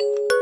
you